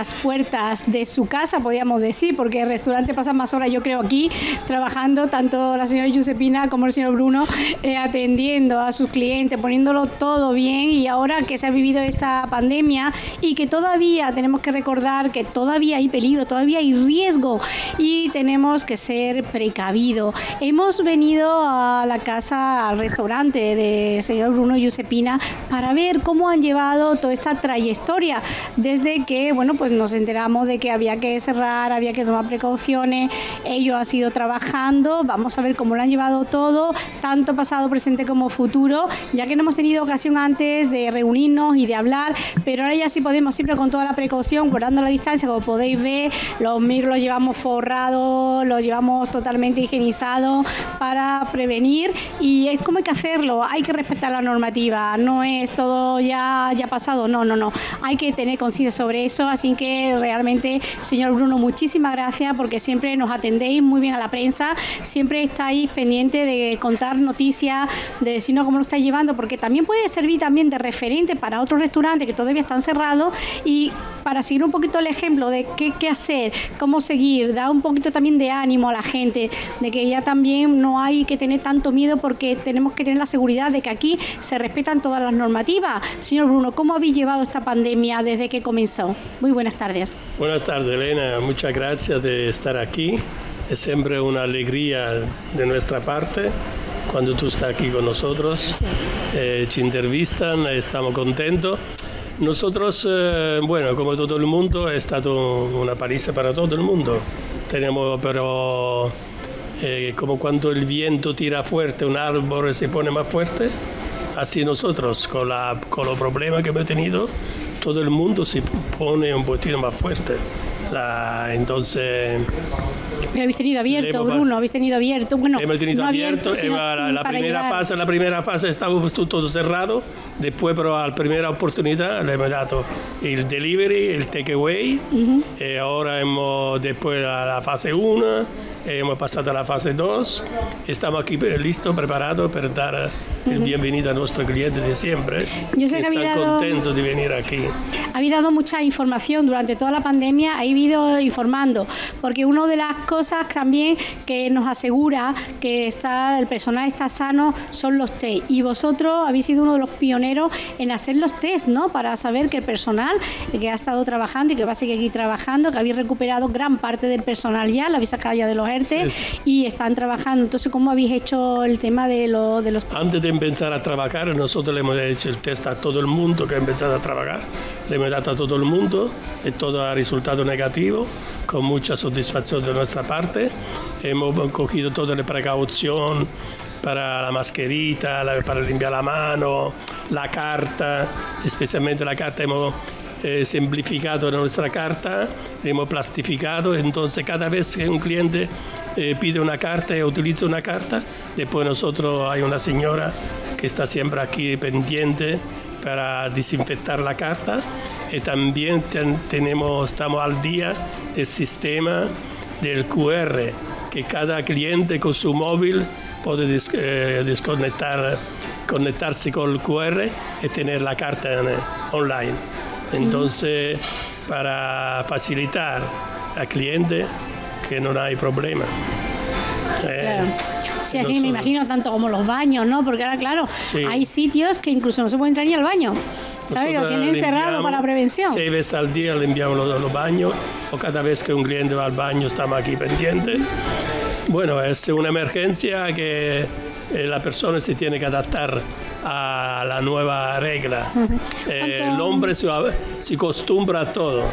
las puertas de su casa, podríamos decir, porque el restaurante pasa más horas, yo creo, aquí trabajando, tanto la señora Giuseppina como el señor Bruno, eh, atendiendo a sus clientes, poniéndolo todo bien y ahora que se ha vivido esta pandemia y que todavía tenemos que recordar que todavía hay peligro, todavía hay riesgo y tenemos que ser precavidos. Hemos venido a la casa, al restaurante del señor Bruno Giuseppina para ver cómo han llevado toda esta trayectoria desde que, bueno, pues nos enteramos de que había que cerrar, había que tomar precauciones, ello ha sido trabajando, vamos a ver cómo lo han llevado todo, tanto pasado, presente como futuro, ya que no hemos tenido ocasión antes de reunirnos y de hablar, pero ahora ya sí podemos, siempre con toda la precaución, guardando la distancia, como podéis ver, los micros los llevamos forrados, los llevamos totalmente higienizados para prevenir y es como hay que hacerlo, hay que respetar la normativa, no es todo ya, ya pasado, no, no, no, hay que tener conciencia sobre eso, así que realmente, señor Bruno, muchísimas gracias porque siempre nos atendéis muy bien a la prensa, siempre estáis pendiente de contar noticias, de decirnos cómo lo estáis llevando, porque también puede servir también de referente para otros restaurantes que todavía están cerrados y para seguir un poquito el ejemplo de qué, qué hacer, cómo seguir, da un poquito también de ánimo a la gente, de que ya también no hay que tener tanto miedo porque tenemos que tener la seguridad de que aquí se respetan todas las normativas. Señor Bruno, ¿cómo habéis llevado esta pandemia desde que comenzó? Muy buenas tardes. Buenas tardes, Elena. Muchas gracias de estar aquí. Es siempre una alegría de nuestra parte cuando tú estás aquí con nosotros. Eh, te entrevistan, estamos contentos. Nosotros, eh, bueno, como todo el mundo, è stato una paliza para todo el mundo. Tenemos, pero eh, como cuando el viento tira fuerte, un árbol se pone más fuerte, así nosotros, con, la, con los problemas que hemos tenido, todo el mundo se pone un poquito más fuerte. La, entonces Pero habéis tenido abierto, Bruno, habéis tenido abierto. Bueno, hemos tenido no abierto, sino la, la primera fase, la primera fase estaba todo cerrado, después pero a la primera oportunidad le hemos dado el delivery, el takeaway, y ahora hemos después a la fase 1, hemos pasado a la fase 2, estamos aquí listos, preparados para dar el bienvenido a nuestros clientes de siempre, Yo sé que habéis están dado- contentos de venir aquí. Habéis dado mucha información durante toda la pandemia, habéis ido informando, porque una de las cosas también que nos asegura que está el personal está sano son los test. Y vosotros habéis sido uno de los pioneros en hacer los test, ¿no? Para saber que el personal que ha estado trabajando y que va a seguir aquí trabajando, que habéis recuperado gran parte del personal ya, lo habéis sacado ya de los ERTE Sí, sí. y están trabajando. Entonces, ¿cómo habéis hecho el tema de, lo, de los test? Antes de empezar a trabajar, nosotros le hemos hecho el test a todo el mundo que ha empezado a trabajar. Le hemos dado a todo el mundo y todo ha resultado negativo, con mucha satisfacción de nuestra parte. Hemos cogido toda la precaución para la mascherita, para limpiar la mano, la carta, especialmente la carta hemos eh, simplificado nuestra carta, hemos plastificado, entonces cada vez que un cliente eh, pide una carta y utiliza una carta, después nosotros hay una señora que está siempre aquí pendiente para desinfectar la carta y también ten- tenemos, estamos al día del sistema del QR, que cada cliente con su móvil puede des- eh, desconectar, conectarse con el QR y tener la carta online. Entonces, para facilitar al cliente que no hay problema. Eh, Claro. Sí, así me imagino, tanto como los baños, ¿no? Porque ahora, claro, Sí. hay sitios que incluso no se puede entrar ni al baño. ¿Sabes? Lo tienen cerrado para prevención. Seis veces al día limpiamos los, los baños o cada vez que un cliente va al baño estamos aquí pendientes. Bueno, es una emergencia que eh, la persona se tiene que adaptar a la nueva regla. Eh, ¿Cuánto- el hombre se, se acostumbra a todo.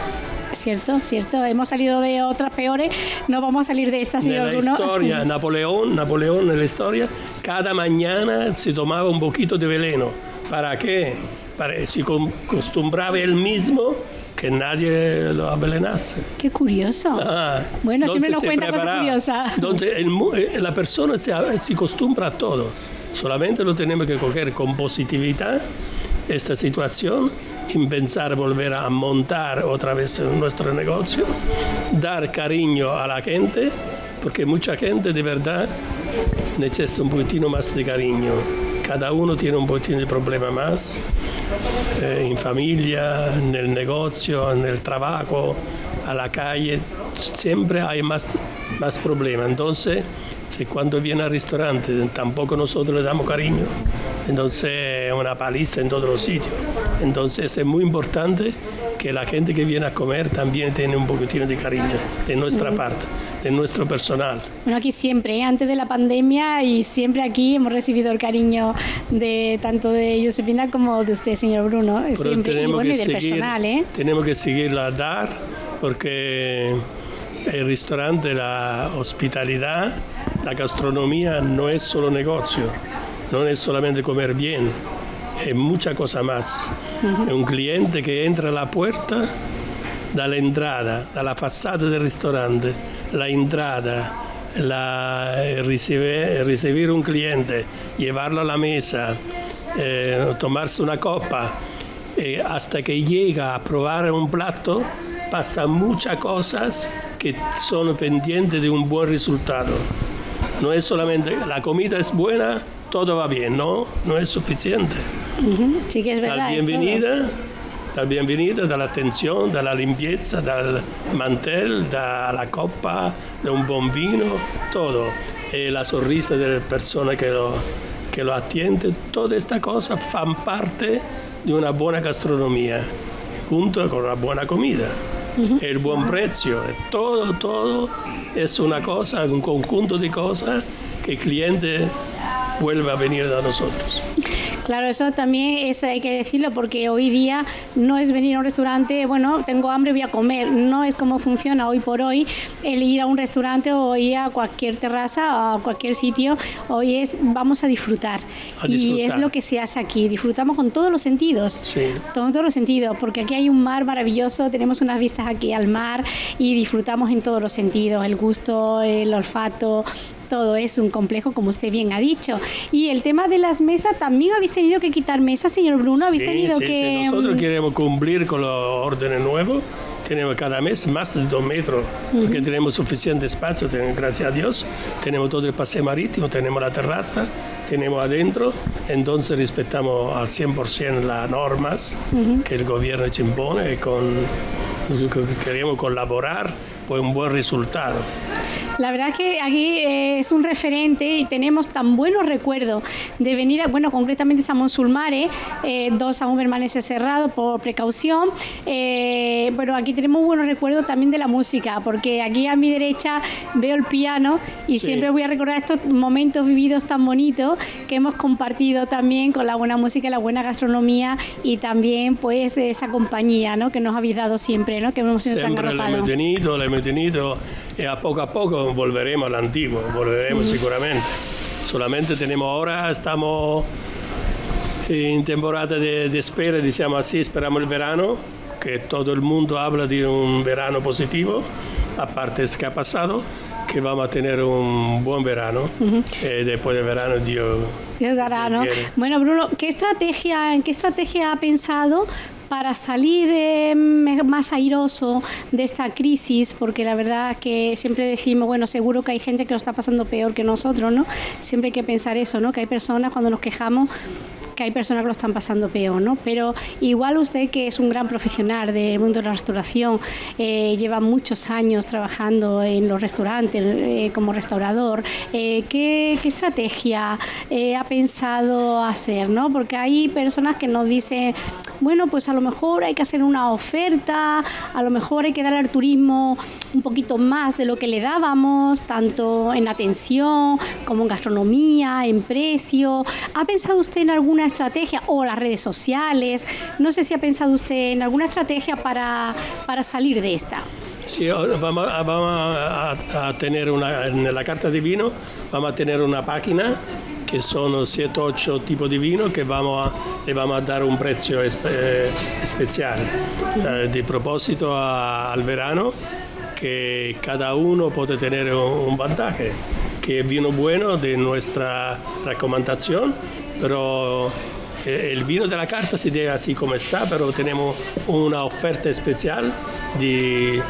Cierto, cierto. Hemos salido de otras peores, no vamos a salir de esta, En señor la Bruno. historia, Napoleón, Napoleón en la historia, cada mañana se tomaba un poquito de veneno. ¿Para qué? Para, se acostumbraba él mismo que nadie lo envenenase. Qué curioso. Ah, Bueno, siempre nos cuenta cosas curiosas. Entonces, el eh, la persona se, se acostumbra a todo. Solamente lo tenemos que coger con positividad esta situación y pensar volver a montar otra vez nuestro negocio, dar cariño a la gente, porque mucha gente de verdad necesita un poquitino más de cariño cada uno tiene un pochino di problema más, eh, in famiglia, nel negozio, nel trabajo, alla calle, sempre hay más, más problemas. Entonces, si cuando viene al restaurante tampoco nosotros le damos cariño, entonces es una paliza en todos los sitios. Entonces es muy importante que la gente que viene a comer también tiene un poquitino de cariño de nuestra parte, de nuestro personal. Bueno, aquí siempre, ¿eh? antes de la pandemia y siempre aquí hemos recibido el cariño de tanto de Josepina como de usted, señor Bruno. Pero siempre. Y tenemos bueno, que y del seguir- personal, ¿eh? Tenemos que seguirla a dar porque el restaurante, la hospitalidad, la gastronomía no es solo negocio, no es solamente comer bien, es mucha cosa más. Es un cliente que entra a la puerta, dalla entrada, dalla facciata del ristorante, la entrada, la, eh, riceve- recibir un cliente, llevarlo a la mesa, eh, tomarse una copa, eh, hasta que llega a probar un plato, pasa muchas cosas que son pendientes de un buen resultado. No es solamente la comida es buena, todo va bien, no, no es suficiente. Ujú, Sí que es La verdad. es la bienvenida, dall'attenzione, dalla limpiezza, dal mantel, dalla coppa, da un buon vino, todo. E la sonrisa delle persone che lo, che lo atiende, toda esta cosa fan parte di una buona gastronomia, junto con una buona comida. E il buon prezzo, e todo, todo es una cosa, un conjunto di cose che il cliente vuelve a venire da nosotros. Claro, eso también es, hay que decirlo porque hoy día no es venir a un restaurante, bueno, tengo hambre, voy a comer. No es como funciona hoy por hoy el ir a un restaurante o ir a cualquier terraza o a cualquier sitio. Hoy es vamos a disfrutar. A Y disfrutar. es lo que se hace aquí. Disfrutamos con todos los sentidos. Sí. Con todos los sentidos, porque aquí hay un mar maravilloso, tenemos unas vistas aquí al mar y disfrutamos en todos los sentidos, el gusto, el olfato. Todo es un complejo, como usted bien ha dicho. Y el tema de las mesas, también habéis tenido que quitar mesas, señor Bruno. Habéis Sí, tenido sí, que. sí. Nosotros mm, queremos cumplir con los órdenes nuevos. Tenemos cada mes más de dos metros, porque tenemos suficiente espacio, tenemos, gracias a Dios. Tenemos todo el paseo marítimo, tenemos la terraza, tenemos adentro. Entonces respetamos al 100% las normas que el gobierno ci impone y con, queremos colaborar por un buen resultado. La verdad que aquí eh, es un referente y tenemos tan buenos recuerdos de venir, a, bueno, concretamente estamos en Sulmare, eh, dos aún permanece cerrado por precaución, eh, pero aquí tenemos buenos recuerdos también de la música, porque aquí a mi derecha veo el piano y Sí. siempre voy a recordar estos momentos vividos tan bonitos que hemos compartido también con la buena música la buena gastronomía y también pues esa compañía ¿no? que nos habéis dado siempre, ¿no? que hemos sido tan Siempre lo arropados. y a poco a poco volveremos al antiguo, volveremos seguramente. Solamente tenemos ahora, estamos en temporada de, de espera, diciamo así, esperamos el verano, que todo el mundo habla de un verano positivo, aparte es que ha pasado, que vamos a tener un buen verano. y después del verano Dios... Dios dará, ¿no? Quiere. Bueno, Bruno, ¿qué estrategia, ¿en qué estrategia ha pensado para salir eh, más airoso de esta crisis? Porque la verdad que siempre decimos, bueno, seguro que hay gente que lo está pasando peor que nosotros, ¿no? Siempre hay que pensar eso, ¿no? Que hay personas cuando nos quejamos que hay personas que lo están pasando peor, ¿no? Pero igual usted que es un gran profesional del mundo de la restauración, eh, lleva muchos años trabajando en los restaurantes eh, como restaurador, ¿qué, qué estrategia ha pensado hacer, ¿no? Porque hay personas que nos dicen, bueno, pues a lo mejor hay que hacer una oferta, a lo mejor hay que dar al turismo un poquito más de lo que le dábamos, tanto en atención como en gastronomía, en precio. ¿Ha pensado usted en alguna estrategia o las redes sociales? No sé si ha pensado usted en alguna estrategia para, para salir de esta. Sí, vamos, a tener una, en la carta de vino, vamos a tener una página que son 7 8 tipos de vino que vamos a, le vamos a dar un precio espe- eh, especial eh, de propósito a- al verano que cada uno puede tener un, un vantaje que es vino bueno de nuestra recomendación pero eh, el vino de la carta se deja así como está pero tenemos una oferta especial de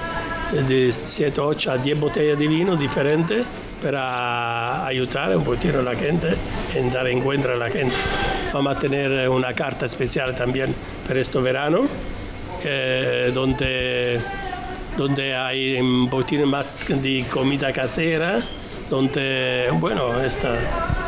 de 7, 8 a 10 botellas de vino diferentes para ayudar un poquito a la gente en dar encuentro a la gente. Vamos a tener una carta especial también para este verano, eh, donde, donde hay un poquito más de comida casera, donde, bueno, esta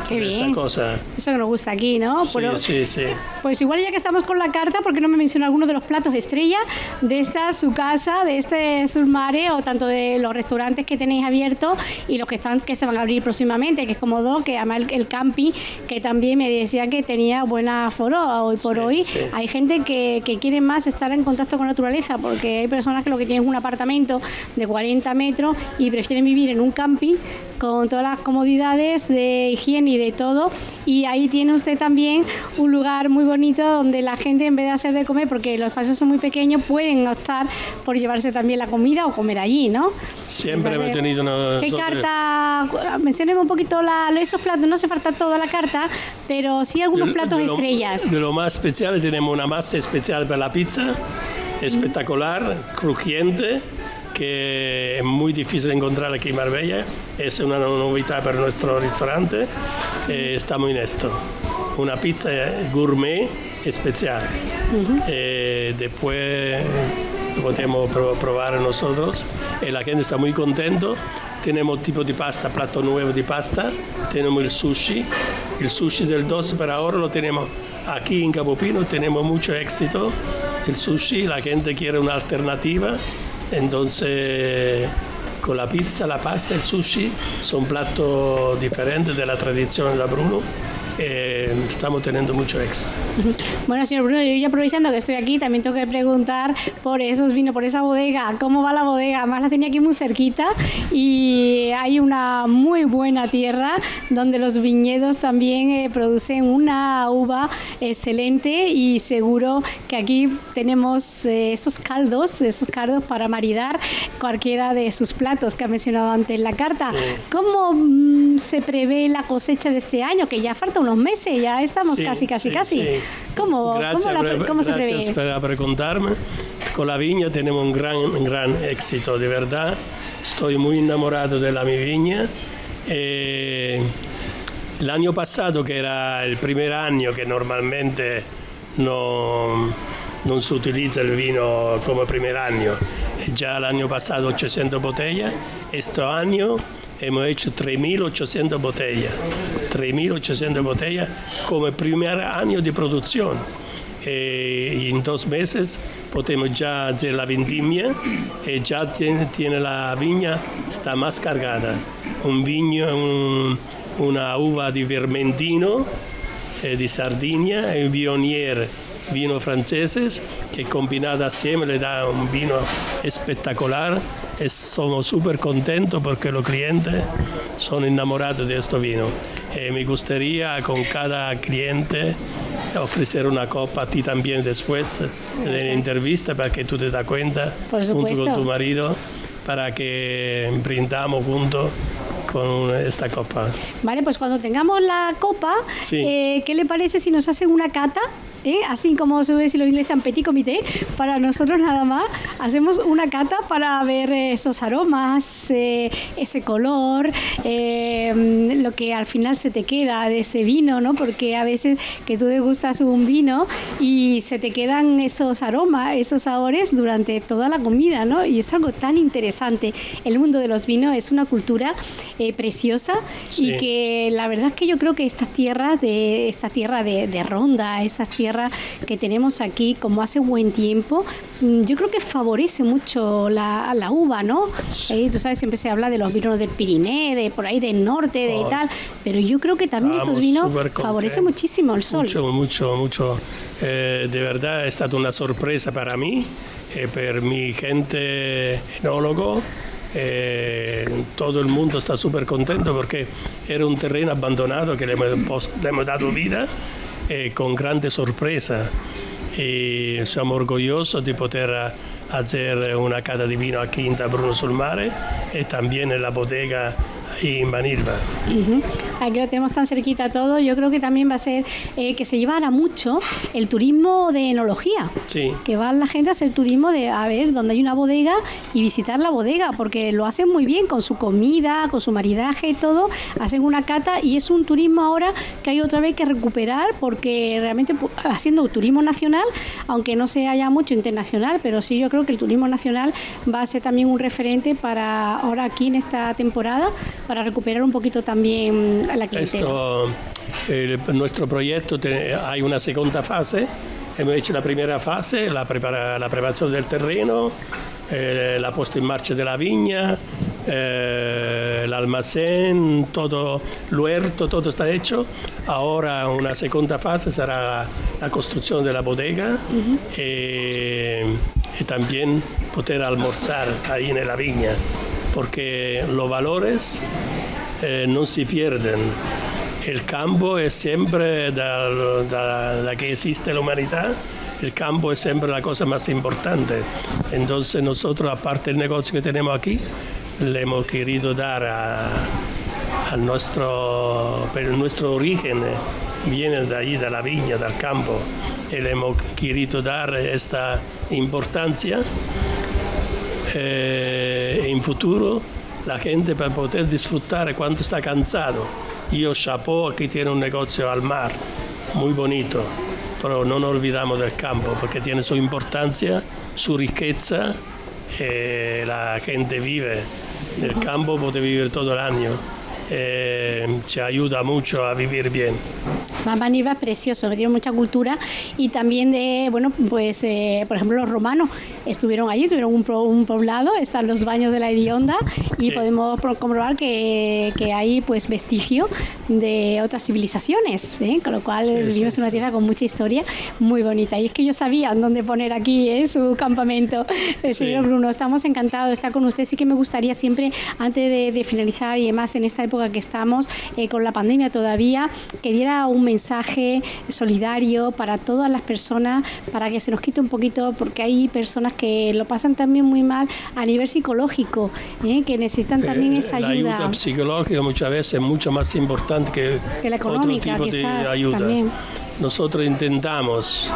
Qué esta bien. cosa. Eso que nos gusta aquí, ¿no? Sí, Pero- sí, sí. Pues igual ya que estamos con la carta, ¿por qué no me menciona alguno de los platos estrella de esta su casa, de este Sulmare o tanto de los restaurantes que tenéis abiertos y los que están que se van a abrir próximamente, que es como dos, que además el, el camping, que también me decía que tenía buena aforo hoy por Sí, hoy. sí. Hay gente que, que quiere más estar en contacto con la naturaleza, porque hay personas que lo que tienen es un apartamento de 40 metros y prefieren vivir en un camping con todas las comodidades de higiene y de todo. Y ahí tiene usted también un lugar muy bonito donde la gente, en vez de hacer de comer, porque los espacios son muy pequeños, pueden optar por llevarse también la comida o comer allí, ¿no? Siempre Entonces, tenido una... ¿Qué carta? Mencionemos un poquito la, esos platos. No hace falta toda la carta, pero sí algunos De- platos de lo- estrellas. De lo más especial tenemos una masa especial para la pizza, espectacular, crujiente, que es muy difícil encontrar aquí en Marbella. Es una novedad para nuestro restaurante. Eh, estamos en esto. Una pizza gourmet especial. Eh, después podemos pro- probar nosotros. Y la gente está muy contento. Tenemos tipo de pasta, plato nuevo de pasta. Tenemos el sushi. El sushi del 12 para ahora lo tenemos aquí en Capopino. Tenemos mucho éxito. El sushi, la gente quiere una alternativa. Entonces, con la pizza, la pasta el sushi son platos diferentes de la tradición de Bruno. Eh, estamos teniendo mucho éxito. Bueno, señor Bruno, yo ya aprovechando que estoy aquí, también tengo que preguntar por esos vinos, por esa bodega. ¿Cómo va la bodega? Además la tenía aquí muy cerquita y hay una muy buena tierra donde los viñedos también eh, producen una uva excelente y seguro que aquí tenemos eh, esos caldos, esos caldos para maridar cualquiera de sus platos que ha mencionado antes en la carta. ¿Cómo mm, se prevé la cosecha de este año? Que ya falta unos meses, ya estamos Sí, casi, casi, sí, casi. sí. ¿Cómo, Gracias, cómo, la cómo se gracias prevé? por preguntarme. Con la viña tenemos un gran, gran éxito, de verdad. Estoy muy enamorado de la mi viña. Eh, el año pasado, que era el primer año que normalmente no, no se utiliza el vino como primer año, ya el año pasado 800 botellas, este año hemos hecho 3.800 botellas, 3.800 botellas como primer año de producción. Eh, y en dos meses podemos ya hacer la vendimia y ya tiene, tiene la viña, está más cargada. Un viño, un- una uva de Vermentino, eh, di Sardegna e un Vionier, vino franceses, che combinado assieme le dà un vino espectacular e sono super contento perché los clientes sono innamorati di questo vino e mi gustaría con cada cliente ofrecer una copa a ti también después de la entrevista para que tú te das cuenta junto con tu marido para que brindamos juntos con esta copa. Vale, pues cuando tengamos la copa, Sí. eh, ¿qué le parece si nos hacen una cata? Eh? Así como se dice los ingleses en petit comité, para nosotros nada más, hacemos una cata para ver eh, esos aromas, eh, ese color, eh, lo que al final se te queda de ese vino, ¿no? Porque a veces que tú degustas un vino y se te quedan esos aromas, esos sabores durante toda la comida, ¿no? Y es algo tan interesante. El mundo de los vinos es una cultura eh, preciosa y Sí. que la verdad es que yo creo que estas tierras de esta tierra de, de Ronda, esas tierras que tenemos aquí, como hace buen tiempo, mm, yo creo que favorece mucho la, la uva, ¿no? Eh, tú sabes, siempre se habla de los vinos del Pirineo, de por ahí del norte, de Oh. tal, pero yo creo que también estos vinos favorecen muchísimo el sol. Mucho, mucho, mucho. Eh, de verdad è stata una sorpresa para mí e per mi gente enólogo. Eh, todo el mundo está súper contento porque era un terreno abandonado que le hemos, le hemos dado vida eh, con grande sorpresa. Y siamo orgogliosi di poter hacer una cata di vino aquí en Bruno sul Mare e en la bodega en Manilva. Aquí lo tenemos tan cerquita todo, yo creo que también va a ser eh, que se llevará mucho el turismo de enología. Sí. Que va la gente a hacer turismo de a ver dónde hay una bodega y visitar la bodega, porque lo hacen muy bien con su comida, con su maridaje y todo, hacen una cata y es un turismo ahora que hay otra vez que recuperar porque realmente haciendo turismo nacional, aunque no se haya mucho internacional, pero sí yo creo que el turismo nacional va a ser también un referente para ahora aquí en esta temporada, para recuperar un poquito también la clientela. Esto, nuestro proyecto hay una segunda fase. Hemos hecho la primera fase, la, prepara, la preparación del terreno, eh, la puesta en marcha de la viña, eh, el almacén, todo el huerto, todo está hecho. Ahora una segunda fase será la construcción de la bodega eh, y también poder almorzar ahí en la viña, porque los valores eh, no se pierden. El campo es siempre de la que existe la humanidad el campo es siempre la cosa más importante. Entonces nosotros, aparte del negocio que tenemos aquí, le hemos querido dar a, nuestro, pero nuestro origen viene de ahí, de la viña, del campo, y le hemos querido dar esta importancia. Eh, en futuro la gente para poder disfrutar cuando está cansado. Yo, Chapeau, aquí tiene un negocio al mar, muy bonito, pero no nos olvidamos del campo porque tiene su importancia, su riqueza, eh, la gente vive el campo vivir todo el año. Eh, se ayuda mucho a vivir bien. Mamaniva es precioso, tiene mucha cultura y también de, bueno, pues eh, por ejemplo los romanos estuvieron allí, tuvieron un, un, poblado, están los baños de la Hedionda y podemos comprobar que, que, hay pues vestigio de otras civilizaciones, ¿eh? con lo cual vivimos en una tierra con mucha historia muy bonita. Y es que yo sabía dónde poner aquí ¿eh? su campamento. Señor Bruno, estamos encantados de estar con usted. Sí que me gustaría siempre, antes de, de finalizar y además en esta época que estamos con la pandemia todavía, que diera un mensaje solidario para todas las personas, para que se nos quite un poquito, porque hay personas que lo pasan también muy mal a nivel psicológico, ¿eh? que necesitan también esa ayuda. La ayuda psicológica muchas veces es mucho más importante que, la económica, otro tipo de ayuda. Nosotros intentamos,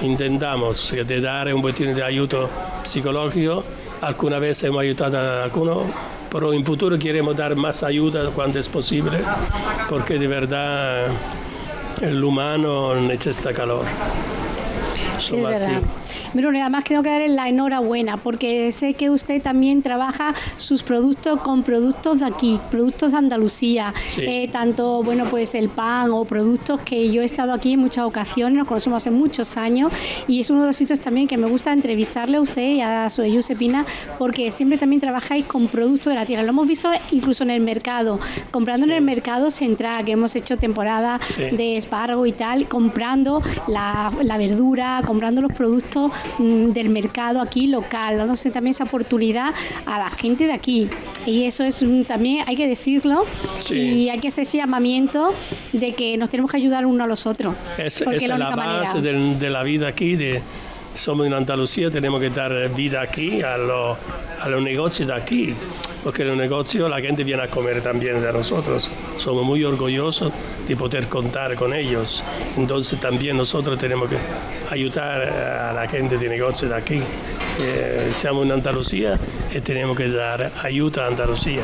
intentamos de dar un poquito de ayuda psicológico. Alguna vez hemos ayudado a algunos pero en futuro queremos dar más ayuda cuando es posible, porque de verdad el humano necesita calor. Sí. Bruno, además tengo que darle la enhorabuena porque sé que usted también trabaja sus productos con productos de aquí, productos de Andalucía, eh, tanto bueno pues el pan o productos que yo he estado aquí en muchas ocasiones, nos conocemos hace muchos años y es uno de los sitios también que me gusta entrevistarle a usted y a su Josepina porque siempre también trabajáis con productos de la tierra. Lo hemos visto incluso en el mercado, comprando en el mercado central, que hemos hecho temporada de espargo y tal, comprando la, la verdura, comprando los productos del mercado aquí local, dándose también esa oportunidad a la gente de aquí. Y eso es también, hay que decirlo, y hay que hacer ese llamamiento de que nos tenemos que ayudar uno a los otros. Es, es la, base de, de, la vida aquí, de, somos en Andalucía, tenemos que dar vida aquí a, lo, a los negocios de aquí, porque en los negocios la gente viene a comer también de nosotros. Somos muy orgullosos de poder contar con ellos. Entonces también nosotros tenemos que ayudar a la gente de negocios de aquí. Eh, en Andalucía y tenemos que dar ayuda a Andalucía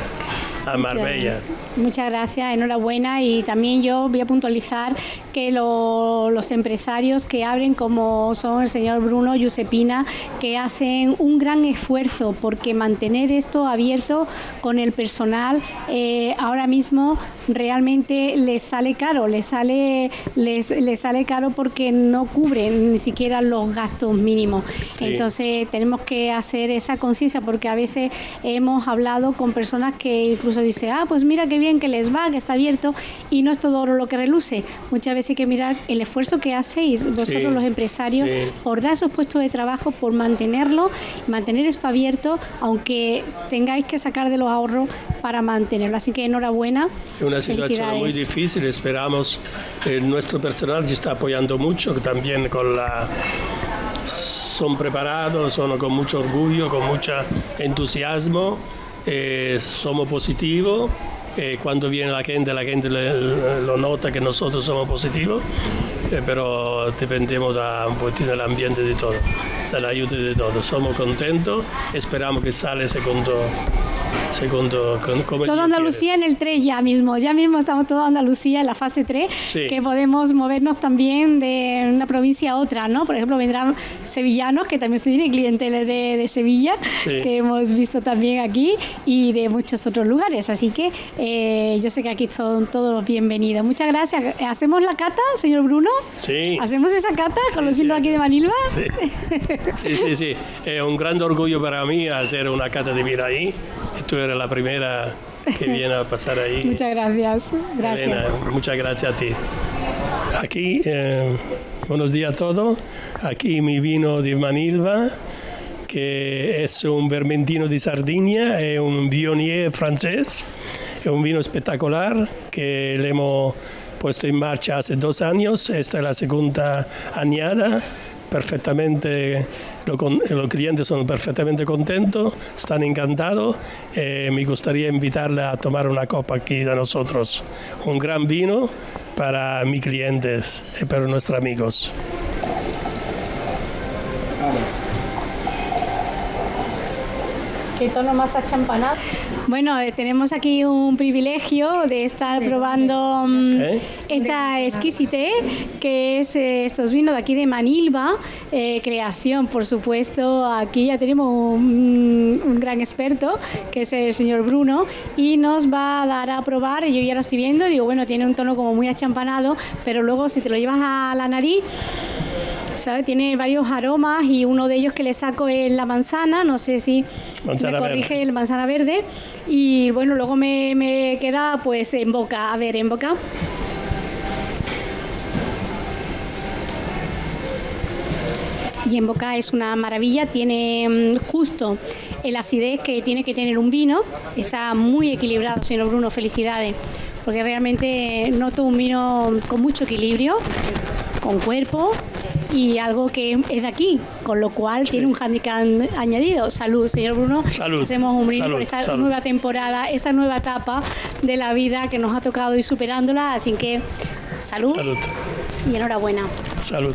a Marbella. Muchas gracias, enhorabuena y también yo voy a puntualizar que los empresarios que abren como son el señor Bruno Giuseppina, que hacen un gran esfuerzo porque mantener esto abierto con el personal eh, ahora mismo realmente les sale caro, les sale, les, les sale caro porque no cubren ni siquiera los gastos mínimos. Entonces tenemos que hacer esa conciencia porque a veces hemos hablado con personas que incluso dicen, ah, pues mira qué bien que les va, que está abierto y no es todo oro lo que reluce. Muchas veces hay que mirar el esfuerzo que hacéis vosotros los empresarios por dar esos puestos de trabajo, por mantenerlo, mantener esto abierto, aunque tengáis que sacar de los ahorros para mantenerlo. Así que enhorabuena una situación muy difícil. Esperamos, que nuestro personal se está apoyando mucho, también con la son preparados, son con mucho orgullo, con mucho entusiasmo, eh, somos positivos. Eh, cuando viene la gente, la gente lo nota que nosotros somos positivos, eh, pero dependemos un poquito del ambiente de todo, del ayuda de todo. Somos contentos, esperamos que sale segundo, segundo como Dios Andalucía en el 3 ya mismo, ya mismo estamos todo Andalucía en la fase 3, Sí. que podemos movernos también de una provincia a otra, ¿no? Por ejemplo, vendrán sevillanos, que también se tiene clienteles de, de Sevilla, Sí. que hemos visto también aquí, y de muchos otros lugares. Así que eh, yo sé que aquí son todos bienvenidos. Muchas gracias. ¿Hacemos la cata, señor Bruno? Sí. ¿Hacemos esa cata sí, vinos aquí de Manilva? Sí. sí, sí, sí. Es un gran orgullo para mí hacer una cata de vino ahí. Tú eres la primera que viene a pasar ahí. Muchas gracias. Gracias. Elena, muchas gracias a ti. Aquí, eh, buenos días a todos. Aquí mi vino de Manilva, que es un vermentino de Sardinia, es un Viognier francés. Es un vino espectacular que le hemos puesto en marcha hace dos años. Esta es la segunda añada. Perfectamente, lo con- los clientes son perfectamente contentos, están encantados. Eh, me gustaría invitarle a tomar una copa aquí de nosotros. Un gran vino para mis clientes y para nuestros amigos. ¿Qué tono más achampanado? Bueno, eh, tenemos aquí un privilegio de estar probando mm, ¿Eh? esta exquisite, que es eh, estos vinos de aquí de Manilva, eh, creación, por supuesto. Aquí ya tenemos un, un gran experto, que es el señor Bruno, y nos va a dar a probar. Yo ya lo estoy viendo, digo, bueno, tiene un tono como muy achampanado, pero luego si te lo llevas a la nariz, ¿sabe? Tiene varios aromas y uno de ellos que le saco es la manzana, no sé si Manzana me corrige verde. el manzana verde. Y bueno, luego me, me queda pues en boca, a ver, en boca. Y en boca es una maravilla, tiene mm, justo el acidez que tiene que tener un vino, está muy equilibrado, señor Bruno, felicidades, porque realmente noto un vino con mucho equilibrio, con cuerpo y algo que es de aquí, con lo cual tiene un handicap añadido. Salud, señor Bruno. Salud, Hacemos un brindis por esta salud. nueva temporada, esta nueva etapa de la vida que nos ha tocado ir superándola, así que salud. Salud. y enhorabuena. Salud.